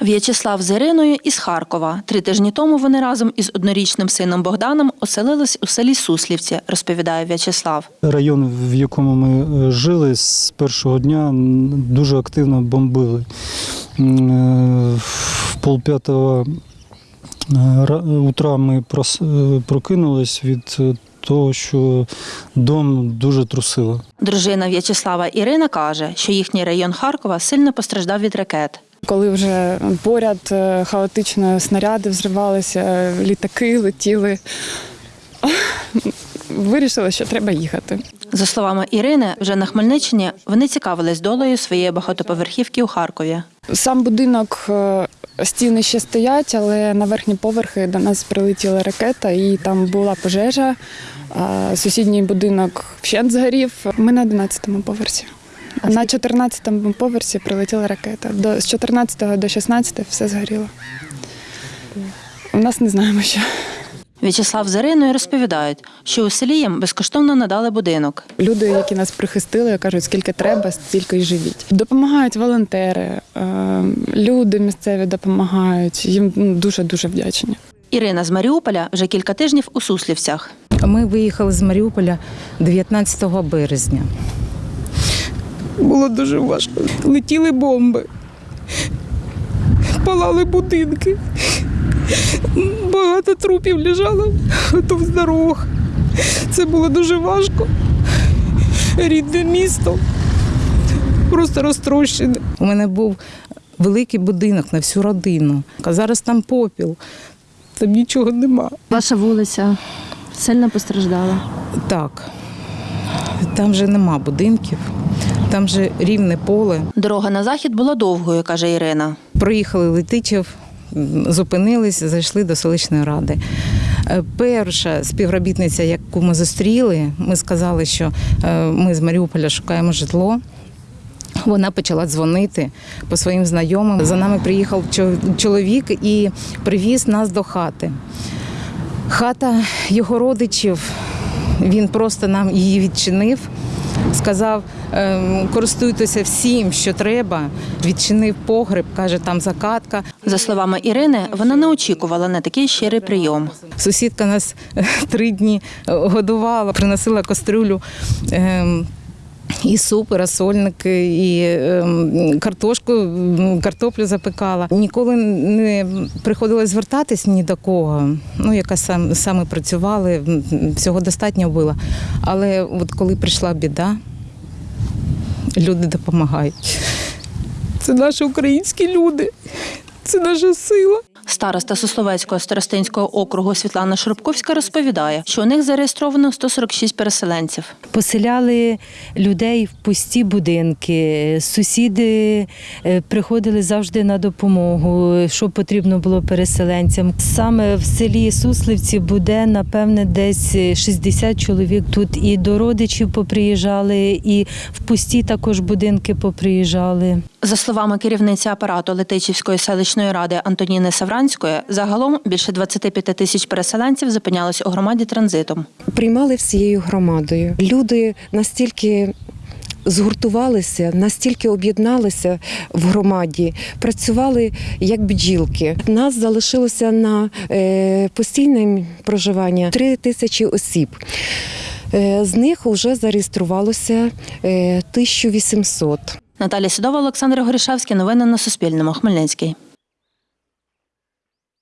В'ячеслав з Іриною із Харкова. Три тижні тому вони разом із однорічним сином Богданом оселились у селі Суслівці, розповідає В'ячеслав. Район, в якому ми е, жили з першого дня, дуже активно бомбили. Е, В полп'ятого е, утра ми прокинулись від того, що дом дуже трусило. Дружина В'ячеслава Ірина каже, що їхній район Харкова сильно постраждав від ракет. Коли вже поряд е, хаотично снаряди взривалися, літаки летіли, вирішили, що треба їхати. За словами Ірини, вже на Хмельниччині вони цікавились долею своєї багатоповерхівки у Харкові. Сам будинок е, стіни ще стоять, але на верхні поверхи до нас прилетіла ракета, і там була пожежа. Сусідній будинок вщент згорів. Ми на 11-му поверсі. На 14-му поверсі прилетіла ракета. До, з 14 до 16 все згоріло. У нас не знаємо що. В'ячеслав з Іриною розповідають, що у селі їм безкоштовно надали будинок. Люди, які нас прихистили, кажуть, скільки треба, стільки й живіть. Допомагають волонтери, е, люди місцеві допомагають. Їм ну, дуже дуже вдячні. Ірина з Маріуполя вже кілька тижнів у Суслівцях. Ми виїхали з Маріуполя 19 березня. Було дуже важко. Летіли бомби, палали будинки. Багато трупів лежало в дорогах. Це було дуже важко. Рідне місто. Просто розтрощене. У мене був великий будинок на всю родину. А зараз там попіл, там нічого нема. Ваша вулиця сильно постраждала. Так, там же нема будинків, там же рівне поле. Дорога на захід була довгою, каже Ірина. Проїхали Летичів, зупинились, зайшли до селищної ради. Е, Перша співробітниця, яку ми зустріли, ми сказали, що е, ми з Маріуполя шукаємо житло. Вона почала дзвонити по своїм знайомим. За нами приїхав чоловік і привіз нас до хати. Хата його родичів, він просто нам її відчинив, сказав, ем, користуйтеся всім, що треба. Відчинив погреб, каже, там закатка. За словами Ірини, вона не очікувала на такий щирий прийом. Сусідка нас е, три дні годувала, приносила кастрюлю. І суп, і розсольники, і ем, картошку, картоплю запекала. Ніколи не приходилось звертатись ні до кого. Ну, яка сам, саме працювали, всього достатньо було. Але от коли прийшла біда, люди допомагають. Це наші українські люди. Це наша сила. Староста Сусловецького старостинського округу Світлана Шурупковська розповідає, що у них зареєстровано 146 переселенців. Поселяли людей в пусті будинки. Сусіди е, приходили завжди на допомогу, що потрібно було переселенцям. Саме в селі Суслівці буде напевне десь 60 чоловік. Тут і до родичів поприїжджали, і в пусті також будинки поприїжджали. За словами керівниці апарату Летичівської селищної ради Антоніни Савранської, загалом більше 25 тисяч переселенців зупинялись у громаді транзитом. приймали всією громадою. Люди настільки згуртувалися, настільки об'єдналися в громаді, працювали як бджілки. Нас залишилося на е, постійне проживання 3 тисячі осіб. Е, з них вже зареєструвалося е, 1800. Наталія Сідова, Олександр Горішевський. Новини на Суспільному. Хмельницький.